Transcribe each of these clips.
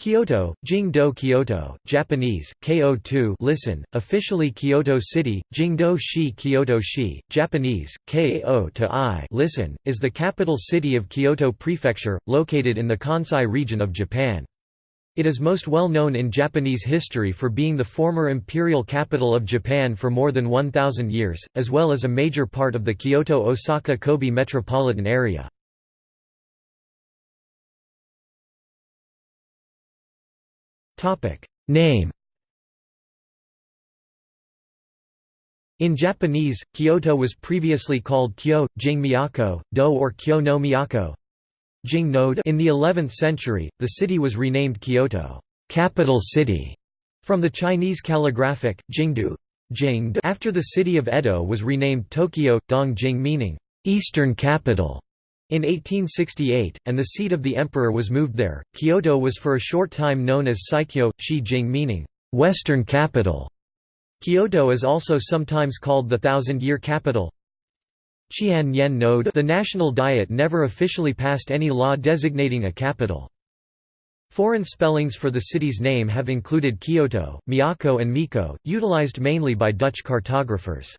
Kyoto, Jingdo Kyoto, Japanese, KO2 listen, officially Kyoto City, Jingdo Shi Kyoto Shi, Japanese, KO to I listen, is the capital city of Kyoto Prefecture, located in the Kansai region of Japan. It is most well known in Japanese history for being the former imperial capital of Japan for more than 1,000 years, as well as a major part of the Kyoto-Osaka-Kobe metropolitan area. Name In Japanese, Kyoto was previously called Kyo, Jing Miyako, Do or Kyo no Miyako. Jing In the 11th century, the city was renamed Kyoto, capital city, from the Chinese calligraphic, Jingdu. After the city of Edo was renamed Tokyo, Dongjing meaning, eastern capital. In 1868, and the seat of the emperor was moved there, Kyoto was for a short time known as Saikyo, Shi-jing meaning, "'western capital". Kyoto is also sometimes called the Thousand-Year Capital. Qian Yen Node The National Diet never officially passed any law designating a capital. Foreign spellings for the city's name have included Kyoto, Miyako and Miko, utilized mainly by Dutch cartographers.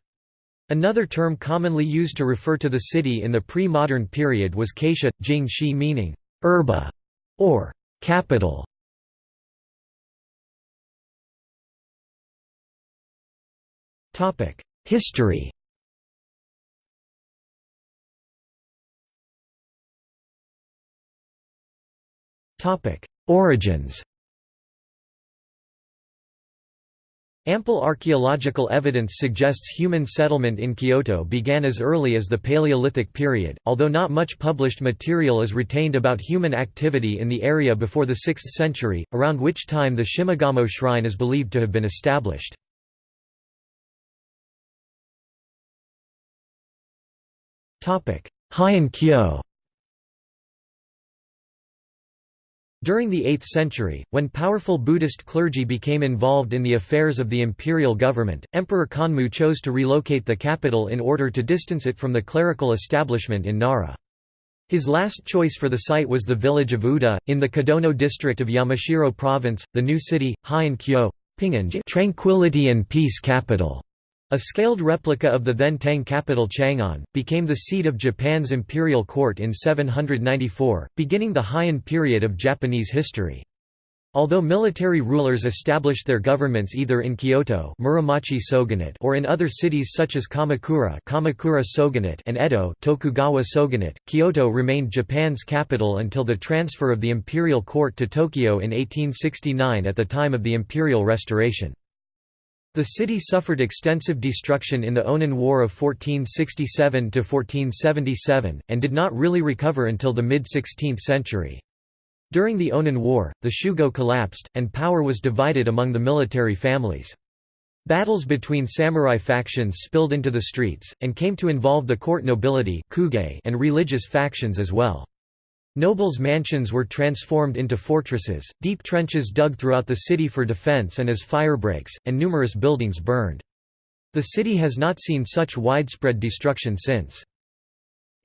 Another term commonly used to refer to the city in the pre-modern period was Kaisha, Jing Shi meaning, Erba, or capital. History Origins Ample archaeological evidence suggests human settlement in Kyoto began as early as the Paleolithic period, although not much published material is retained about human activity in the area before the 6th century, around which time the Shimogamo shrine is believed to have been established. Heian Kyo During the 8th century, when powerful Buddhist clergy became involved in the affairs of the imperial government, Emperor Kanmu chose to relocate the capital in order to distance it from the clerical establishment in Nara. His last choice for the site was the village of Uda, in the Kadono district of Yamashiro province, the new city, Heian Kyo tranquility and peace capital. A scaled replica of the then Tang capital Chang'an, became the seat of Japan's imperial court in 794, beginning the Heian period of Japanese history. Although military rulers established their governments either in Kyoto Muromachi Shogunate or in other cities such as Kamakura, Kamakura Shogunate and Edo Tokugawa Shogunate, Kyoto remained Japan's capital until the transfer of the imperial court to Tokyo in 1869 at the time of the imperial restoration. The city suffered extensive destruction in the Onin War of 1467–1477, and did not really recover until the mid-16th century. During the Onin War, the Shugo collapsed, and power was divided among the military families. Battles between samurai factions spilled into the streets, and came to involve the court nobility and religious factions as well. Nobles' mansions were transformed into fortresses, deep trenches dug throughout the city for defense and as firebreaks, and numerous buildings burned. The city has not seen such widespread destruction since.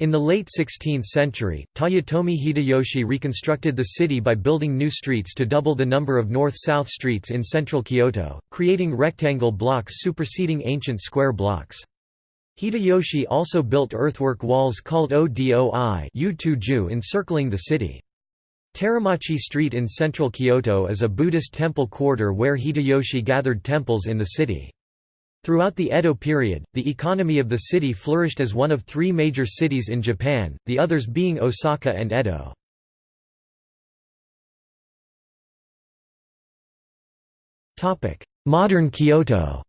In the late 16th century, Toyotomi Hideyoshi reconstructed the city by building new streets to double the number of north-south streets in central Kyoto, creating rectangle blocks superseding ancient square blocks. Hideyoshi also built earthwork walls called Odoi encircling the city. Teramachi Street in central Kyoto is a Buddhist temple quarter where Hideyoshi gathered temples in the city. Throughout the Edo period, the economy of the city flourished as one of three major cities in Japan, the others being Osaka and Edo. Modern Kyoto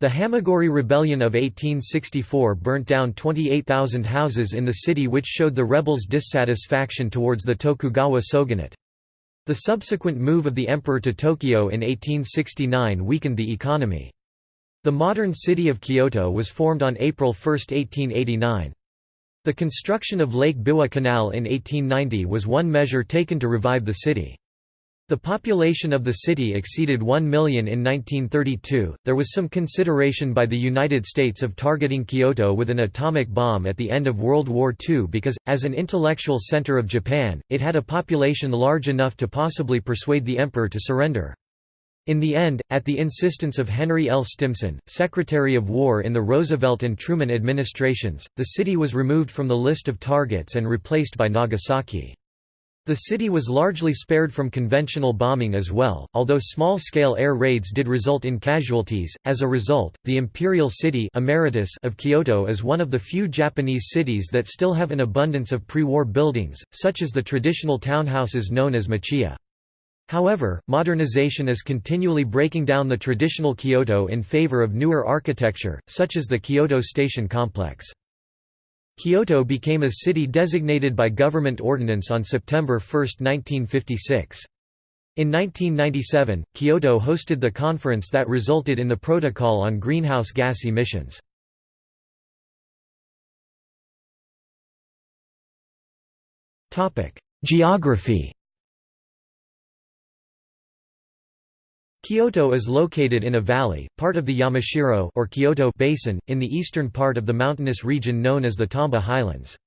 The Hamaguri Rebellion of 1864 burnt down 28,000 houses in the city which showed the rebels' dissatisfaction towards the Tokugawa shogunate. The subsequent move of the emperor to Tokyo in 1869 weakened the economy. The modern city of Kyoto was formed on April 1, 1889. The construction of Lake Biwa Canal in 1890 was one measure taken to revive the city. The population of the city exceeded 1 million in 1932. There was some consideration by the United States of targeting Kyoto with an atomic bomb at the end of World War II because, as an intellectual center of Japan, it had a population large enough to possibly persuade the emperor to surrender. In the end, at the insistence of Henry L. Stimson, Secretary of War in the Roosevelt and Truman administrations, the city was removed from the list of targets and replaced by Nagasaki. The city was largely spared from conventional bombing as well, although small-scale air raids did result in casualties. As a result, the Imperial City Emeritus of Kyoto is one of the few Japanese cities that still have an abundance of pre-war buildings, such as the traditional townhouses known as machiya. However, modernization is continually breaking down the traditional Kyoto in favor of newer architecture, such as the Kyoto Station complex. Kyoto became a city designated by government ordinance on September 1, 1956. In 1997, Kyoto hosted the conference that resulted in the Protocol on Greenhouse Gas Emissions. Geography Kyoto is located in a valley, part of the Yamashiro or Kyoto Basin, in the eastern part of the mountainous region known as the Tamba Highlands.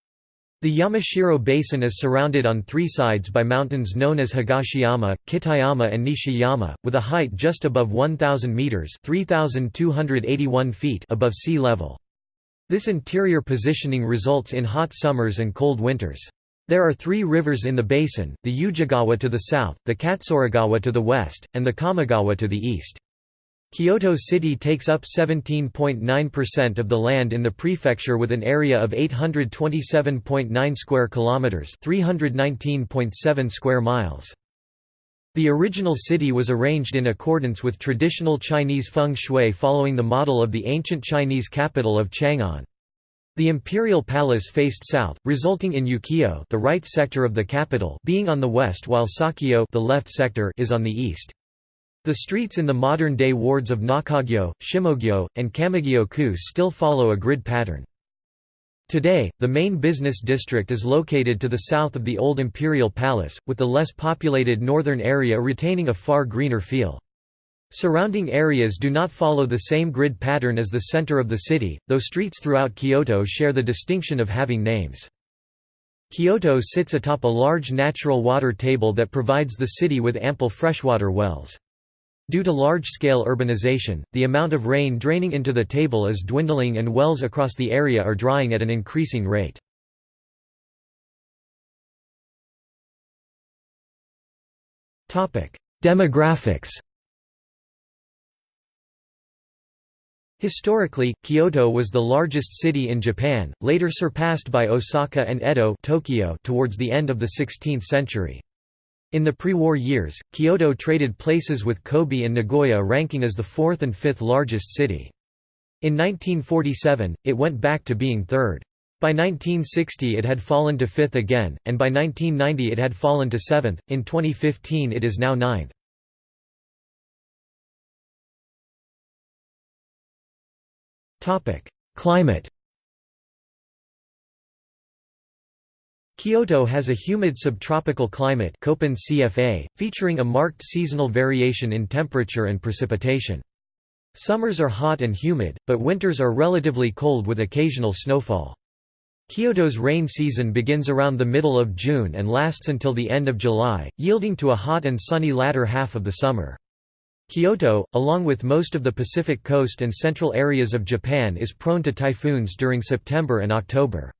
The Yamashiro Basin is surrounded on three sides by mountains known as Higashiyama, Kitayama and Nishiyama, with a height just above 1,000 metres feet above sea level. This interior positioning results in hot summers and cold winters. There are three rivers in the basin, the Ujigawa to the south, the Katsuragawa to the west, and the Kamogawa to the east. Kyoto City takes up 17.9% of the land in the prefecture with an area of 827.9 square kilometers, 319.7 square miles. The original city was arranged in accordance with traditional Chinese feng shui following the model of the ancient Chinese capital of Chang'an. The imperial palace faced south, resulting in Ukyo the right sector of the capital being on the west while Sakyo the left sector is on the east. The streets in the modern-day wards of Nakagyo, Shimogyo, and Kamigyo-ku still follow a grid pattern. Today, the main business district is located to the south of the old imperial palace, with the less populated northern area retaining a far greener feel. Surrounding areas do not follow the same grid pattern as the center of the city, though streets throughout Kyoto share the distinction of having names. Kyoto sits atop a large natural water table that provides the city with ample freshwater wells. Due to large-scale urbanization, the amount of rain draining into the table is dwindling and wells across the area are drying at an increasing rate. Demographics Historically, Kyoto was the largest city in Japan, later surpassed by Osaka and Edo Tokyo towards the end of the 16th century. In the pre-war years, Kyoto traded places with Kobe and Nagoya ranking as the fourth and fifth largest city. In 1947, it went back to being third. By 1960 it had fallen to fifth again, and by 1990 it had fallen to seventh, in 2015 it is now ninth. Climate Kyoto has a humid subtropical climate Köppen CFA, featuring a marked seasonal variation in temperature and precipitation. Summers are hot and humid, but winters are relatively cold with occasional snowfall. Kyoto's rain season begins around the middle of June and lasts until the end of July, yielding to a hot and sunny latter half of the summer. Kyoto, along with most of the Pacific coast and central areas of Japan is prone to typhoons during September and October.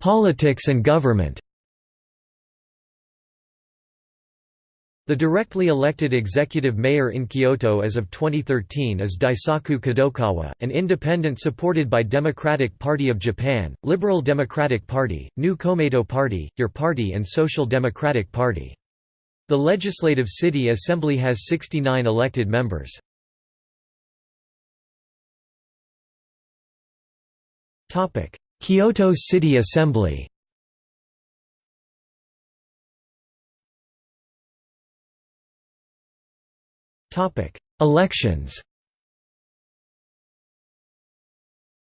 Politics and government The directly elected executive mayor in Kyoto as of 2013 is Daisaku Kadokawa, an independent supported by Democratic Party of Japan, Liberal Democratic Party, New Komeito Party, Your Party and Social Democratic Party. The Legislative City Assembly has 69 elected members. Kyoto City Assembly Elections.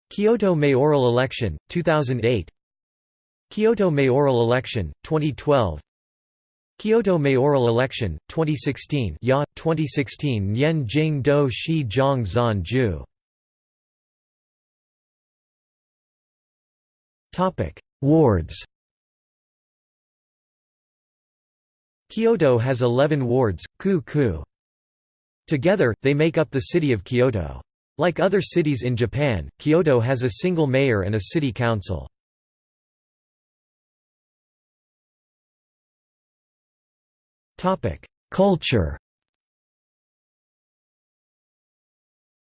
Kyoto mayoral election, 2008 Kyoto mayoral election, 2012 Kyoto mayoral election, 2016 Ya, 2016 Nian Jing Do Shi Zhang Zan Ju. Wards. Kyoto has 11 wards, ku ku. Together, they make up the city of Kyoto. Like other cities in Japan, Kyoto has a single mayor and a city council. Culture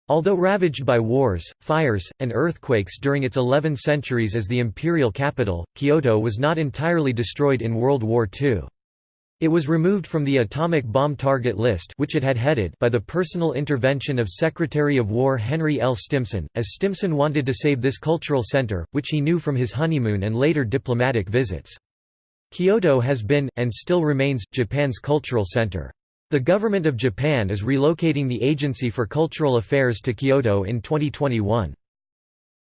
Although ravaged by wars, fires, and earthquakes during its 11 centuries as the imperial capital, Kyoto was not entirely destroyed in World War II. It was removed from the atomic bomb target list which it had headed by the personal intervention of Secretary of War Henry L. Stimson, as Stimson wanted to save this cultural center, which he knew from his honeymoon and later diplomatic visits. Kyoto has been, and still remains, Japan's cultural center. The Government of Japan is relocating the Agency for Cultural Affairs to Kyoto in 2021.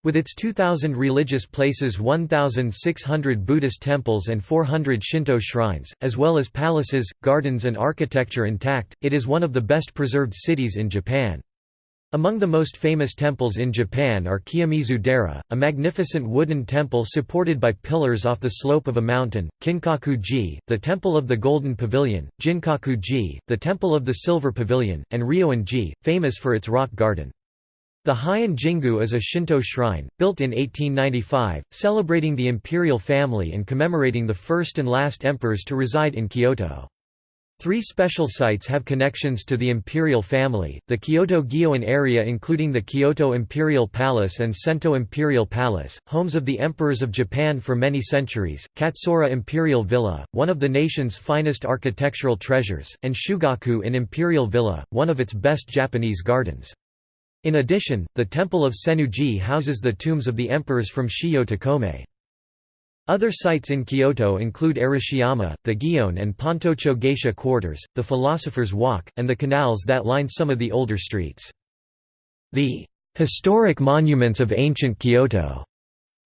With its 2,000 religious places 1,600 Buddhist temples and 400 Shinto shrines, as well as palaces, gardens and architecture intact, it is one of the best preserved cities in Japan. Among the most famous temples in Japan are Kiyomizu Dera, a magnificent wooden temple supported by pillars off the slope of a mountain, Kinkaku-ji, the Temple of the Golden Pavilion, Ginkaku-ji, the Temple of the Silver Pavilion, and Ryoan-ji, famous for its rock garden. The Heian Jingu is a Shinto shrine, built in 1895, celebrating the imperial family and commemorating the first and last emperors to reside in Kyoto. Three special sites have connections to the imperial family, the Kyoto Gyoen area including the Kyoto Imperial Palace and Sento Imperial Palace, homes of the emperors of Japan for many centuries, Katsura Imperial Villa, one of the nation's finest architectural treasures, and Shugakuin Imperial Villa, one of its best Japanese gardens. In addition, the Temple of Sennuji houses the tombs of the emperors from Shijo to Komei. Other sites in Kyoto include Arashiyama, the Gion and Pontocho Geisha quarters, the Philosopher's Walk, and the canals that line some of the older streets. The historic monuments of ancient Kyoto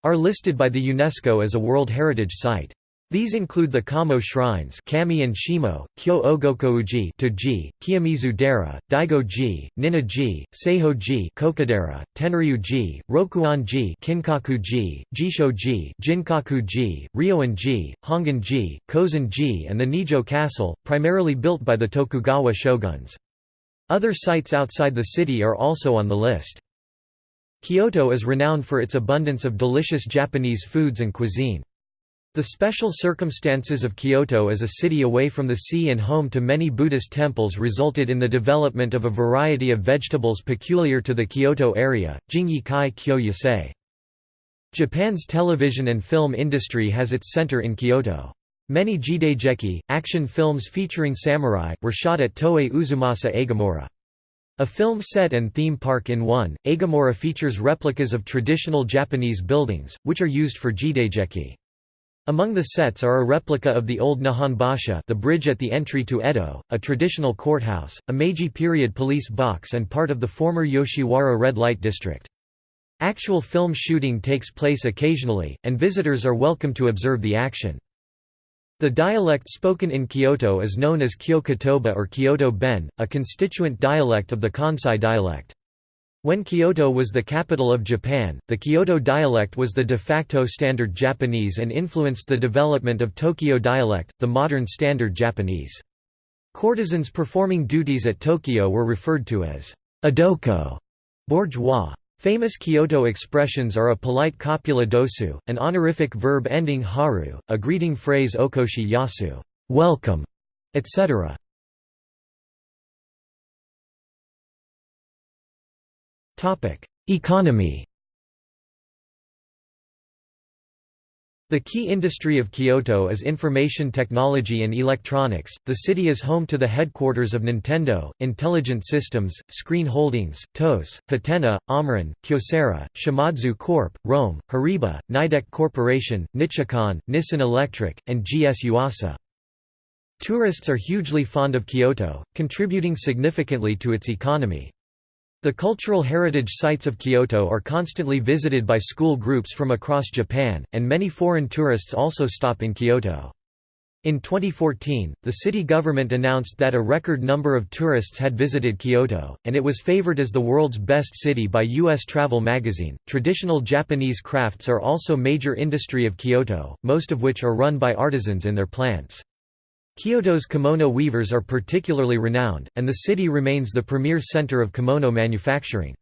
are listed by the UNESCO as a World Heritage Site. These include the Kamo shrines Kami and Shimo, Kyo Ogokouji Toji, Kiyomizu-dera, Daigo-ji, Ninna-ji, Seiho-ji Kokodera, Tenryu-ji, Rokuon-ji Kinkaku-ji, Jisho-ji Ginkaku-ji, Ryoan-ji, Hongan-ji, Kozan-ji and the Nijo Castle, primarily built by the Tokugawa shoguns. Other sites outside the city are also on the list. Kyoto is renowned for its abundance of delicious Japanese foods and cuisine. The special circumstances of Kyoto as a city away from the sea and home to many Buddhist temples resulted in the development of a variety of vegetables peculiar to the Kyoto area, Jingyi kai kyo. Japan's television and film industry has its center in Kyoto. Many jidaigeki, action films featuring samurai, were shot at Toei Uzumasa Eigamura. A film set and theme park in one, Eigamura features replicas of traditional Japanese buildings, which are used for jidaigeki. Among the sets are a replica of the old Nihonbashi the bridge at the entry to Edo, a traditional courthouse, a Meiji period police box and part of the former Yoshiwara red light district. Actual film shooting takes place occasionally, and visitors are welcome to observe the action. The dialect spoken in Kyoto is known as Kyo-kotoba or Kyoto Ben, a constituent dialect of the Kansai dialect. When Kyoto was the capital of Japan, the Kyoto dialect was the de facto standard Japanese and influenced the development of Tokyo dialect, the modern standard Japanese. Courtesans performing duties at Tokyo were referred to as adoko, bourgeois. Famous Kyoto expressions are a polite copula dosu, an honorific verb ending haru, a greeting phrase okoshi yasu, welcome, etc. Economy The key industry of Kyoto is information technology and electronics. The city is home to the headquarters of Nintendo, Intelligent Systems, Screen Holdings, TOS, Hatena, Omron, Kyocera, Shimadzu Corp., Rohm, Horiba, Nidec Corporation, Nichicon, Nissin Electric, and GS Yuasa. Tourists are hugely fond of Kyoto, contributing significantly to its economy. The cultural heritage sites of Kyoto are constantly visited by school groups from across Japan, and many foreign tourists also stop in Kyoto. In 2014, the city government announced that a record number of tourists had visited Kyoto, and it was favored as the world's best city by U.S. Travel magazine. Traditional Japanese crafts are also major industry of Kyoto, most of which are run by artisans in their plants. Kyoto's kimono weavers are particularly renowned, and the city remains the premier center of kimono manufacturing.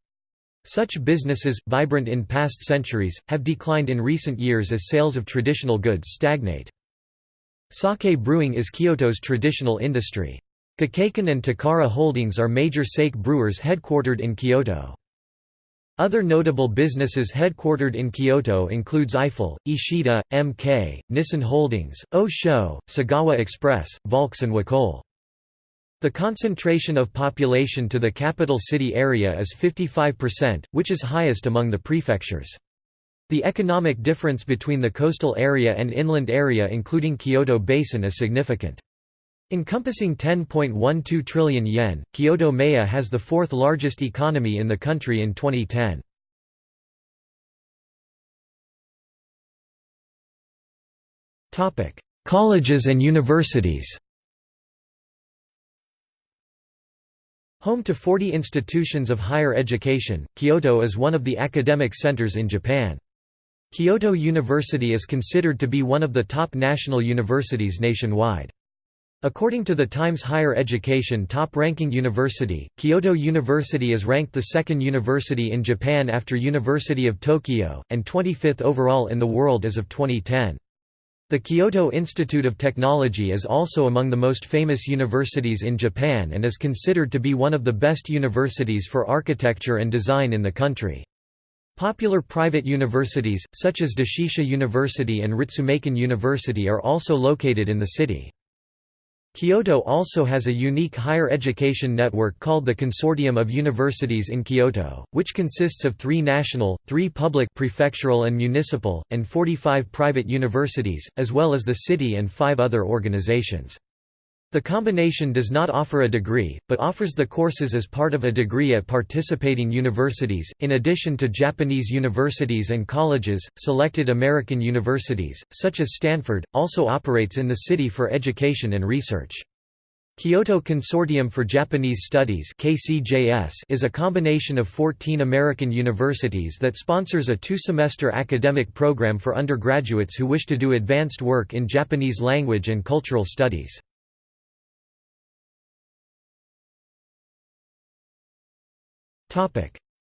Such businesses, vibrant in past centuries, have declined in recent years as sales of traditional goods stagnate. Sake brewing is Kyoto's traditional industry. Gekkeikan and Takara Holdings are major sake brewers headquartered in Kyoto. Other notable businesses headquartered in Kyoto includes Aiful, Ishida, MK, Nissan Holdings, O-Sho, Sagawa Express, Volks and Wacoal. The concentration of population to the capital city area is 55%, which is highest among the prefectures. The economic difference between the coastal area and inland area including Kyoto Basin is significant. Encompassing 10.12 trillion yen, Kyoto Maya has the fourth largest economy in the country in 2010. Colleges and universities Home to 40 institutions of higher education, Kyoto is one of the academic centers in Japan. Kyoto University is considered to be one of the top national universities nationwide. According to the Times Higher Education top-ranking university, Kyoto University is ranked the second university in Japan after University of Tokyo, and 25th overall in the world as of 2010. The Kyoto Institute of Technology is also among the most famous universities in Japan and is considered to be one of the best universities for architecture and design in the country. Popular private universities, such as Doshisha University and Ritsumeikan University are also located in the city. Kyoto also has a unique higher education network called the Consortium of Universities in Kyoto, which consists of three national, three public prefectural and municipal, and 45 private universities, as well as the city and five other organizations. The combination does not offer a degree, but offers the courses as part of a degree at participating universities. In addition to Japanese universities and colleges, selected American universities, such as Stanford, also operates in the city for education and research. Kyoto Consortium for Japanese Studies is a combination of 14 American universities that sponsors a two-semester academic program for undergraduates who wish to do advanced work in Japanese language and cultural studies.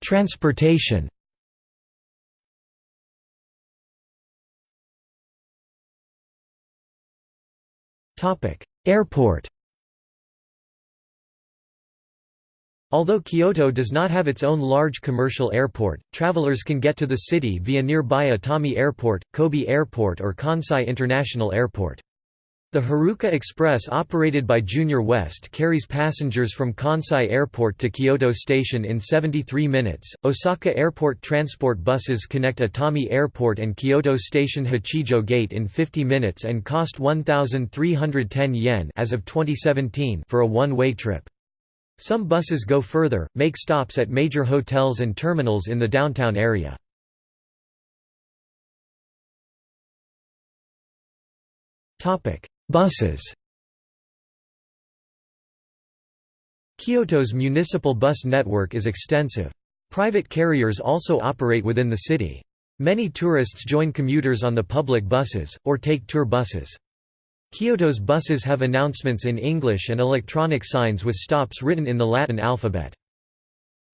Transportation Airport Although Kyoto does not have its own large commercial airport, travelers can get to the city via nearby Itami Airport, Kobe Airport or Kansai International Airport. The Haruka Express operated by Junior West carries passengers from Kansai Airport to Kyoto Station in 73 minutes. Osaka Airport transport buses connect Itami Airport and Kyoto Station Hachijo Gate in 50 minutes and cost 1310 yen as of 2017 for a one-way trip. Some buses go further, make stops at major hotels and terminals in the downtown area. Topic: Buses Kyoto's municipal bus network is extensive. Private carriers also operate within the city. Many tourists join commuters on the public buses, or take tour buses. Kyoto's buses have announcements in English and electronic signs with stops written in the Latin alphabet.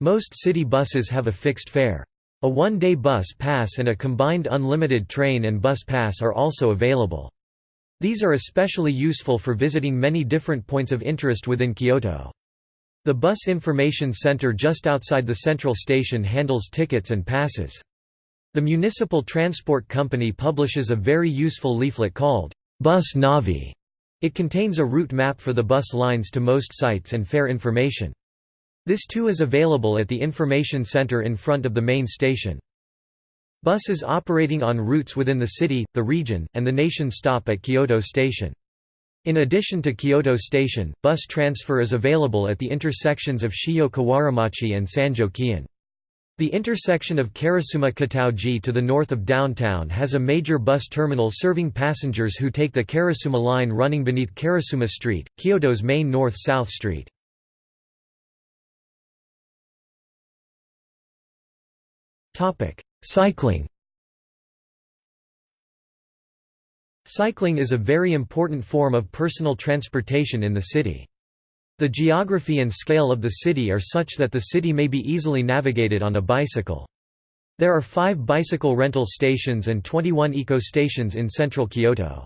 Most city buses have a fixed fare. A one-day bus pass and a combined unlimited train and bus pass are also available. These are especially useful for visiting many different points of interest within Kyoto. The Bus Information Center just outside the central station handles tickets and passes. The municipal transport company publishes a very useful leaflet called, Bus Navi. It contains a route map for the bus lines to most sites and fare information. This too is available at the information center in front of the main station. Buses operating on routes within the city, the region, and the nation stop at Kyoto Station. In addition to Kyoto Station, bus transfer is available at the intersections of Shijo Kawaramachi and Sanjo Kion. The intersection of Karasuma Kitaoji to the north of downtown has a major bus terminal serving passengers who take the Karasuma line running beneath Karasuma Street, Kyoto's main north-south street. Cycling Cycling is a very important form of personal transportation in the city. The geography and scale of the city are such that the city may be easily navigated on a bicycle. There are five bicycle rental stations and 21 eco-stations in central Kyoto.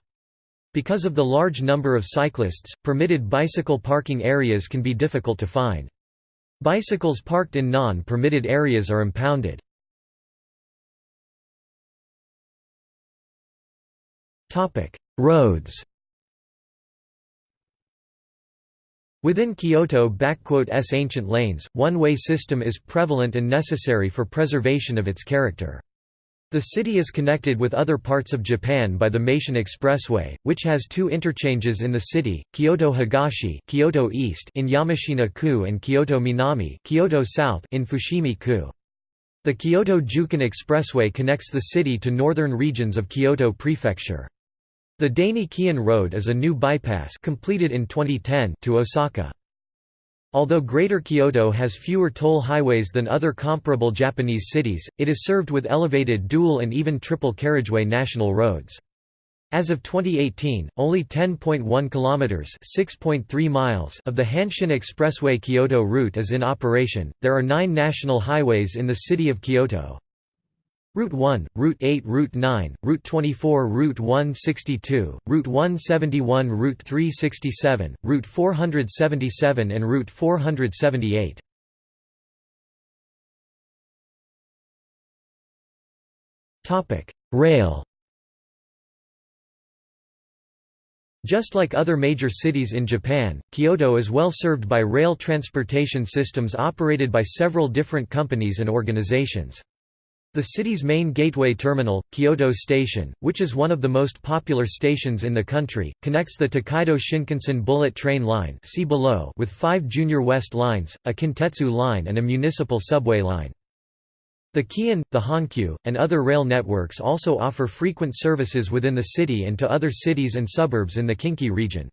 Because of the large number of cyclists, permitted bicycle parking areas can be difficult to find. Bicycles parked in non-permitted areas are impounded. Roads Within Kyoto's ancient lanes, one-way system is prevalent and necessary for preservation of its character. The city is connected with other parts of Japan by the Meishin Expressway, which has two interchanges in the city, Kyoto Higashi Kyoto East in Yamashina-ku and Kyoto Minami Kyoto South in Fushimi-ku. The Kyoto-Jukan Expressway connects the city to northern regions of Kyoto Prefecture. The Daini-Keihan Road is a new bypass completed in 2010 to Osaka. Although Greater Kyoto has fewer toll highways than other comparable Japanese cities, it is served with elevated dual and even triple carriageway national roads. As of 2018, only 10.1 kilometers, 6.3 miles of the Hanshin Expressway Kyoto route is in operation. There are 9 national highways in the city of Kyoto. Route 1, Route 8 Route 9, Route 24 Route 162, Route 171 Route 367, Route 477 and Route 478. Topic: Rail Just like other major cities in Japan, Kyoto is well served by rail transportation systems operated by several different companies and organizations. The city's main gateway terminal, Kyoto Station, which is one of the most popular stations in the country, connects the Tokaido Shinkansen bullet train line see below with five Junior West lines, a Kintetsu line and a municipal subway line. The Keihan, the Hankyu, and other rail networks also offer frequent services within the city and to other cities and suburbs in the Kinki region.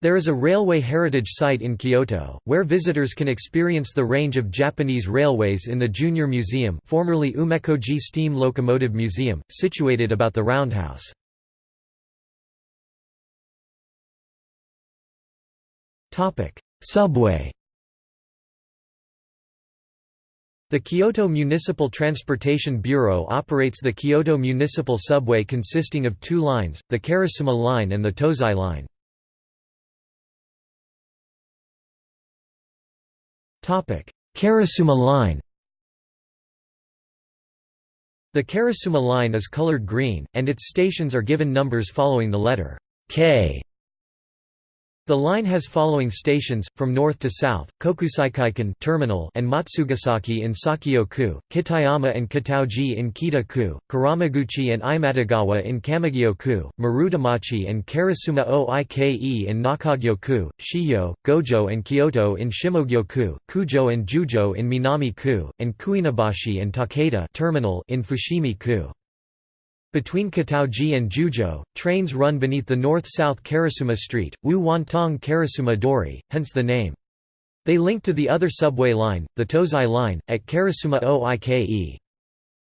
There is a railway heritage site in Kyoto, where visitors can experience the range of Japanese railways in the Junior Museum formerly Umekoji Steam Locomotive Museum, situated about the roundhouse. Subway The Kyoto Municipal Transportation Bureau operates the Kyoto Municipal Subway consisting of two lines, the Karasuma Line and the Tozai Line. Karasuma line The Karasuma line is colored green, and its stations are given numbers following the letter K the line has following stations, from north to south, Kokusaikaikan terminal and Matsugasaki in Sakyo-ku, Kitayama and Kitaoji in Kita-ku, Kuramaguchi and Imadegawa in Kamigyo-ku, Marutamachi and Karasuma Oike in Nakagyo-ku, Shijo, Gojo and Kyoto in Shimogyo-ku, Kujo and Jujo in Minami-ku, and Kuinabashi and Takeda terminal in Fushimi-ku. Between Kitaoji and Jujo, trains run beneath the north-south Karasuma Street, Wu Wantong Karasuma Dori, hence the name. They link to the other subway line, the Tozai Line, at Karasuma Oike.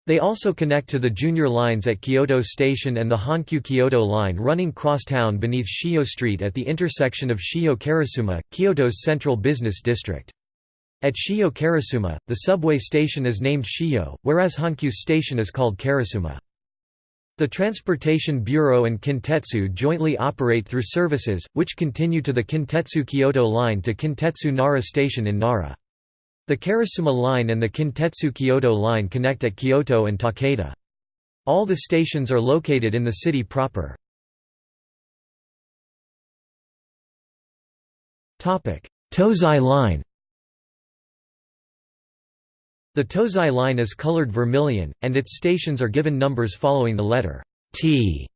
They also connect to the junior lines at Kyoto Station and the Hankyu Kyoto Line running crosstown beneath Shio Street at the intersection of Shio Karasuma, Kyoto's central business district. At Shio Karasuma, the subway station is named Shio, whereas Hankyu's station is called Karasuma. The Transportation Bureau and Kintetsu jointly operate through services, which continue to the Kintetsu Kyoto Line to Kintetsu Nara Station in Nara. The Karasuma Line and the Kintetsu Kyoto Line connect at Kyoto and Takeda. All the stations are located in the city proper. Tozai Line the Tozai line is colored vermilion, and its stations are given numbers following the letter T.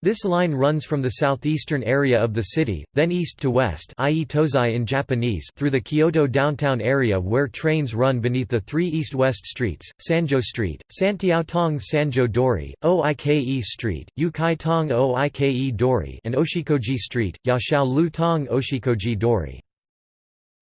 This line runs from the southeastern area of the city, then east to west i.e. Tozai in Japanese through the Kyoto downtown area where trains run beneath the three east-west streets, Sanjo Street, Santiaotong Sanjo Dori, Oike Street, Yukai Tong Oike Dori and Oshikoji Street, Yashao Lu Tong Oshikoji Dori.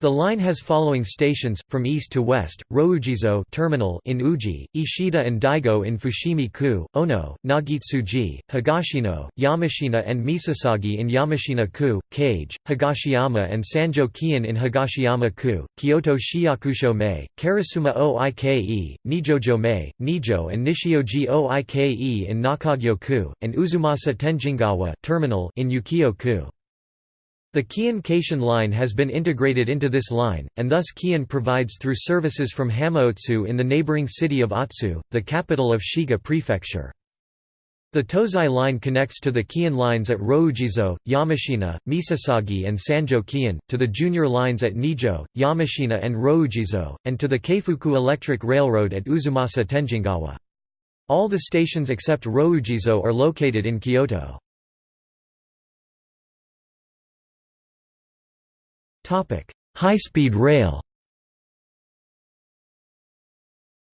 The line has following stations, from east to west, Rokujizo terminal in Uji, Ishida and Daigo in Fushimi-ku, Ono, Nagitsuji, Higashino, Yamashina and Misasagi in Yamashina-ku, Keage, Higashiyama and Sanjo-kion in Higashiyama-ku, Kyoto Shiyakusho-mei, Karasuma Oike, Nijojo-mei, Nijo and Nishioji Oike in Nakagyo-ku, and Uzumasa Tenjingawa terminal in Ukyo-ku. The Keihan Keishin line has been integrated into this line, and thus Keihan provides through services from Hamaotsu in the neighboring city of Otsu, the capital of Shiga Prefecture. The Tozai line connects to the Keihan lines at Rokujizo, Yamashina, Misasagi and Sanjo Keihan, to the junior lines at Nijo, Yamashina and Rokujizo, and to the Keifuku Electric Railroad at Uzumasa Tenjingawa. All the stations except Rokujizo are located in Kyoto. High-speed rail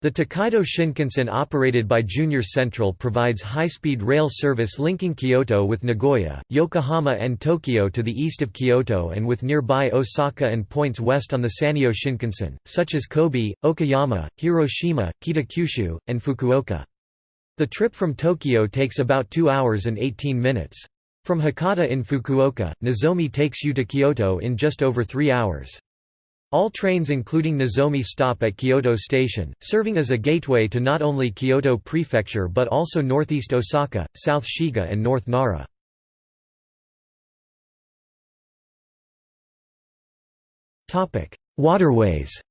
The Tokaido Shinkansen operated by Junior Central provides high-speed rail service linking Kyoto with Nagoya, Yokohama and Tokyo to the east of Kyoto and with nearby Osaka and points west on the Sanyo Shinkansen, such as Kobe, Okayama, Hiroshima, Kitakyushu, and Fukuoka. The trip from Tokyo takes about 2 hours and 18 minutes. From Hakata in Fukuoka, Nozomi takes you to Kyoto in just over three hours. All trains including Nozomi stop at Kyoto Station, serving as a gateway to not only Kyoto Prefecture but also northeast Osaka, South Shiga and North Nara. Waterways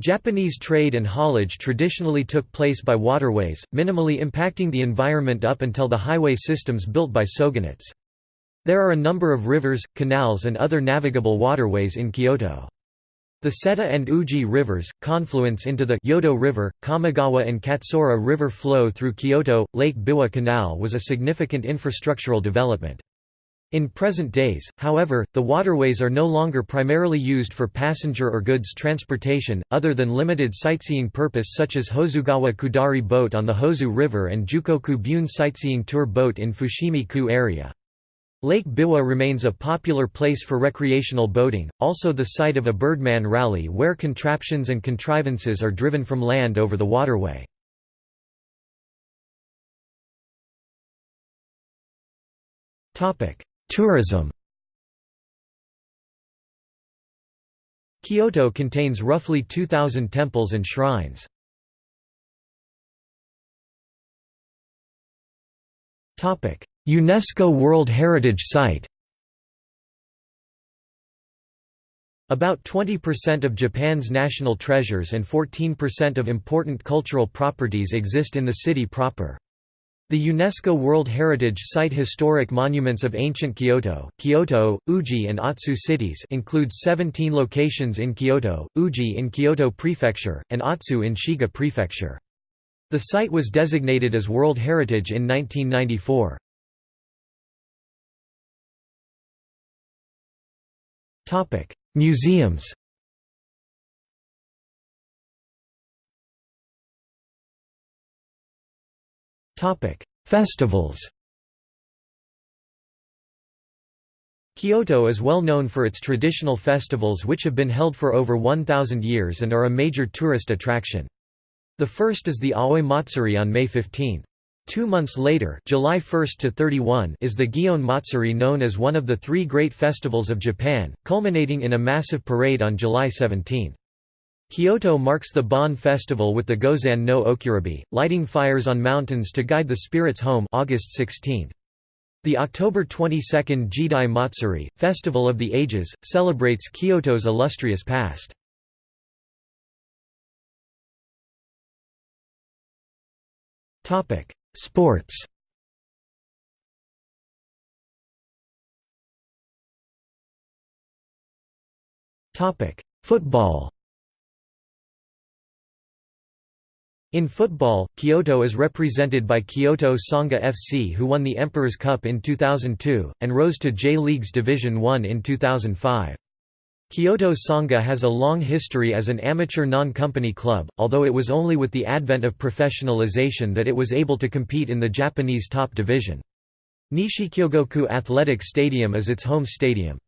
Japanese trade and haulage traditionally took place by waterways, minimally impacting the environment up until the highway systems built by shogunates. There are a number of rivers, canals and other navigable waterways in Kyoto. The Seta and Uji rivers, confluence into the Yodo River, Kamigawa and Katsura River flow through Kyoto. Lake Biwa Canal was a significant infrastructural development. In present days, however, the waterways are no longer primarily used for passenger or goods transportation, other than limited sightseeing purpose such as Hozugawa Kudari boat on the Hozu River and Jukoku Bune sightseeing tour boat in Fushimi-ku area. Lake Biwa remains a popular place for recreational boating, also the site of a Birdman rally where contraptions and contrivances are driven from land over the waterway. Topic: Tourism Kyoto contains roughly 2,000 temples and shrines. UNESCO World Heritage Site About 20% of Japan's national treasures and 14% of important cultural properties exist in the city proper. The UNESCO World Heritage Site Historic Monuments of Ancient Kyoto, Kyoto, Uji and Otsu cities includes 17 locations in Kyoto, Uji in Kyoto Prefecture, and Otsu in Shiga Prefecture. The site was designated as World Heritage in 1994. Museums Festivals Kyoto is well known for its traditional festivals which have been held for over 1,000 years and are a major tourist attraction. The first is the Aoi Matsuri on May 15. Two months later July 1 to 31 is the Gion Matsuri known as one of the three great festivals of Japan, culminating in a massive parade on July 17. Kyoto marks the Bon festival with the Gozan no Okuribi, lighting fires on mountains to guide the spirits home August 16. The October 22 Jidai Matsuri, Festival of the Ages, celebrates Kyoto's illustrious past. Sports Football In football, Kyoto is represented by Kyoto Sanga FC who won the Emperor's Cup in 2002, and rose to J-League's Division 1 in 2005. Kyoto Sanga has a long history as an amateur non-company club, although it was only with the advent of professionalization that it was able to compete in the Japanese top division. Nishikyogoku Athletic Stadium is its home stadium.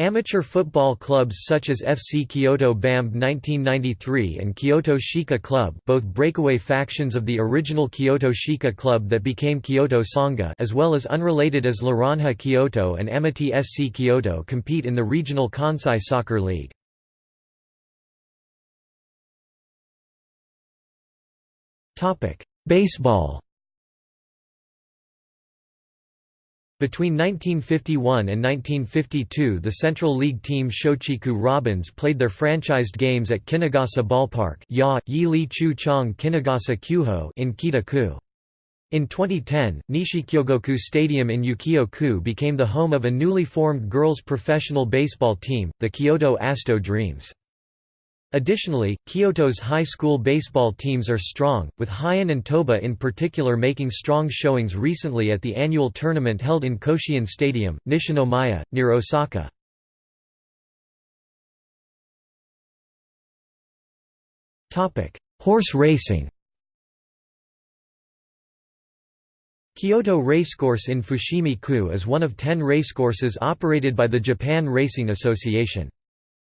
Amateur football clubs such as FC Kyoto BAMB 1993 and Kyoto Shika Club both breakaway factions of the original Kyoto Shika Club that became Kyoto Sanga as well as unrelated as Laranha Kyoto and Amity SC Kyoto compete in the regional Kansai Soccer League. Baseball Between 1951 and 1952 the Central League team Shochiku Robins played their franchised games at Kinugasa Ballpark Chu Chong in Kita-ku. In 2010, Nishikyogoku Stadium in Ukyo-ku became the home of a newly formed girls' professional baseball team, the Kyoto Asto Dreams. Additionally, Kyoto's high school baseball teams are strong, with Heian and Toba in particular making strong showings recently at the annual tournament held in Koshien Stadium, Nishinomiya, near Osaka. Horse racing Kyoto Racecourse in Fushimi-ku is one of ten racecourses operated by the Japan Racing Association.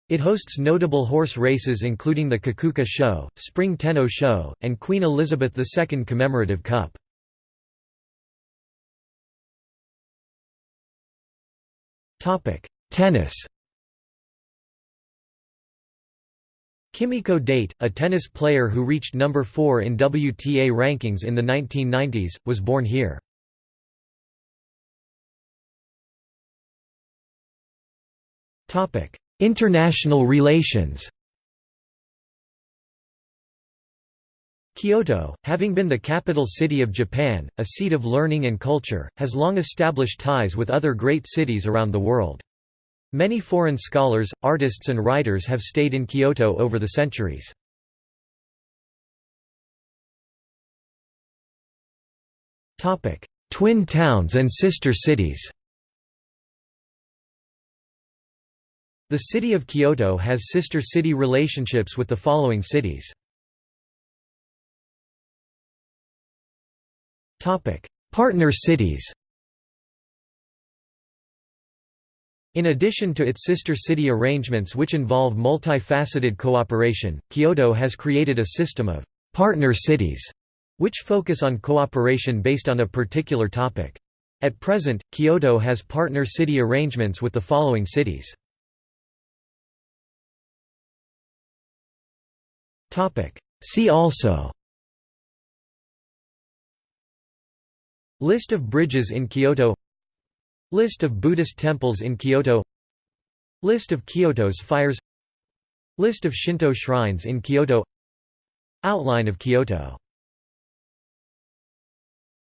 It hosts notable horse races including the Kikuka Sho, Spring Tenno Sho, and Queen Elizabeth II Commemorative Cup. Tennis Kimiko Date, a tennis player who reached number 4 in WTA rankings in the 1990s, was born here. Topic: International relations Kyoto, having been the capital city of Japan, a seat of learning and culture, has long established ties with other great cities around the world. Many foreign scholars, artists and writers have stayed in Kyoto over the centuries. Twin towns and sister cities The city of Kyoto has sister city relationships with the following cities. Partner cities In addition to its sister city arrangements which involve multifaceted cooperation, Kyoto has created a system of «partner cities» which focus on cooperation based on a particular topic. At present, Kyoto has partner city arrangements with the following cities. See also. List of bridges in Kyoto. List of Buddhist temples in Kyoto. List of Kyoto's fires. List of Shinto shrines in Kyoto. Outline of Kyoto